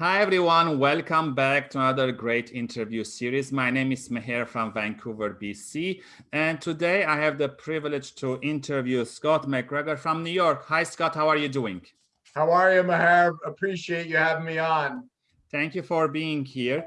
Hi, everyone. Welcome back to another great interview series. My name is Meher from Vancouver, BC. And today I have the privilege to interview Scott McGregor from New York. Hi, Scott. How are you doing? How are you, Meher? Appreciate you having me on. Thank you for being here.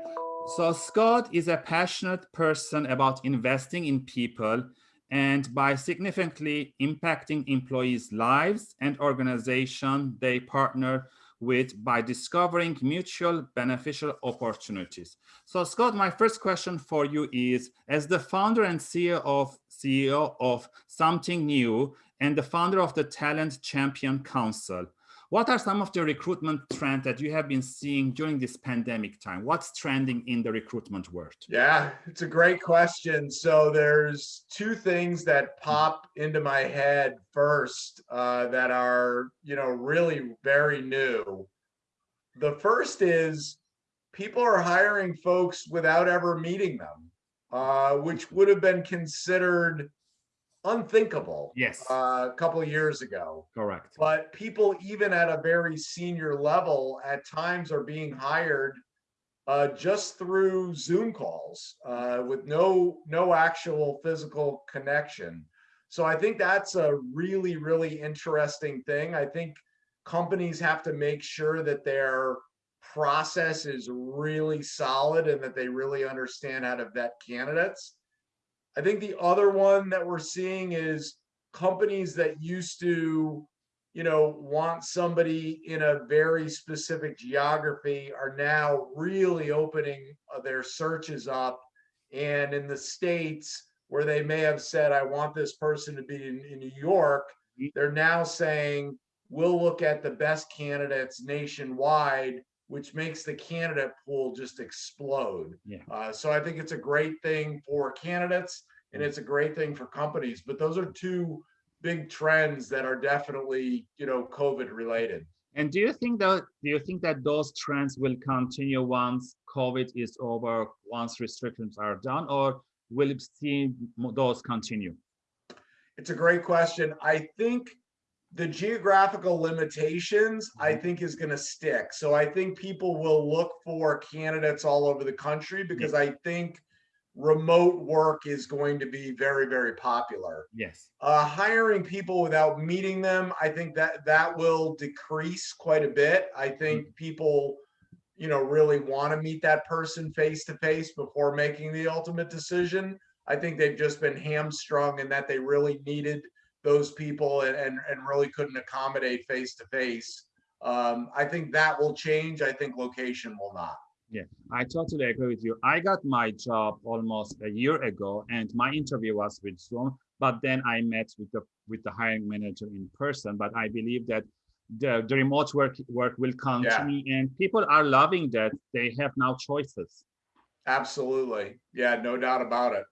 So Scott is a passionate person about investing in people and by significantly impacting employees' lives and organization they partner with by discovering mutual beneficial opportunities. So Scott, my first question for you is, as the founder and CEO of, CEO of Something New and the founder of the Talent Champion Council, what are some of the recruitment trends that you have been seeing during this pandemic time? What's trending in the recruitment world? Yeah, it's a great question. So there's two things that pop into my head first uh, that are, you know, really very new. The first is people are hiring folks without ever meeting them, uh, which would have been considered unthinkable yes. uh, a couple of years ago. Correct. But people even at a very senior level at times are being hired uh, just through zoom calls uh, with no no actual physical connection. So i think that's a really really interesting thing. I think companies have to make sure that their process is really solid and that they really understand how to vet candidates I think the other one that we're seeing is companies that used to, you know, want somebody in a very specific geography are now really opening uh, their searches up. And in the States where they may have said, I want this person to be in, in New York, mm-hmm. they're now saying, we'll look at the best candidates nationwide which makes the candidate pool just explode. Yeah. Uh, so I think it's a great thing for candidates and it's a great thing for companies. But those are two big trends that are definitely, you know, COVID related. And do you think that do you think that those trends will continue once COVID is over, once restrictions are done, or will see those continue? It's a great question. I think the geographical limitations I mm-hmm. think is going to stick. So I think people will look for candidates all over the country because I think remote work is going to be very very popular. Yes. Uh, hiring people without meeting them, I think that that will decrease quite a bit. I think mm people you know really want to meet that person face to face before making the ultimate decision. I think they've just been hamstrung in that they really needed those people and, and, and really couldn't accommodate face to face. Um, I think that will change. I think location will not. Yeah, I totally agree with you. I got my job almost a year ago and my interview was with Zoom, but then I met with the with the hiring manager in person. But I believe that the, the remote work work will continue yeah. and people are loving that they have now choices. Absolutely. Yeah, no doubt about it.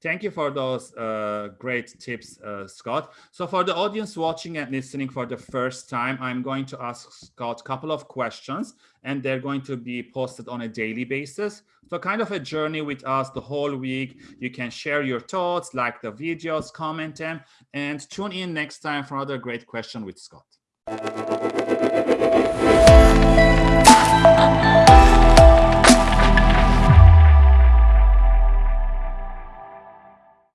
Thank you for those uh, great tips, uh, Scott. So for the audience watching and listening for the first time, I'm going to ask Scott a couple of questions and they're going to be posted on a daily basis. So kind of a journey with us the whole week. You can share your thoughts, like the videos, comment them, and tune in next time for another great question with Scott.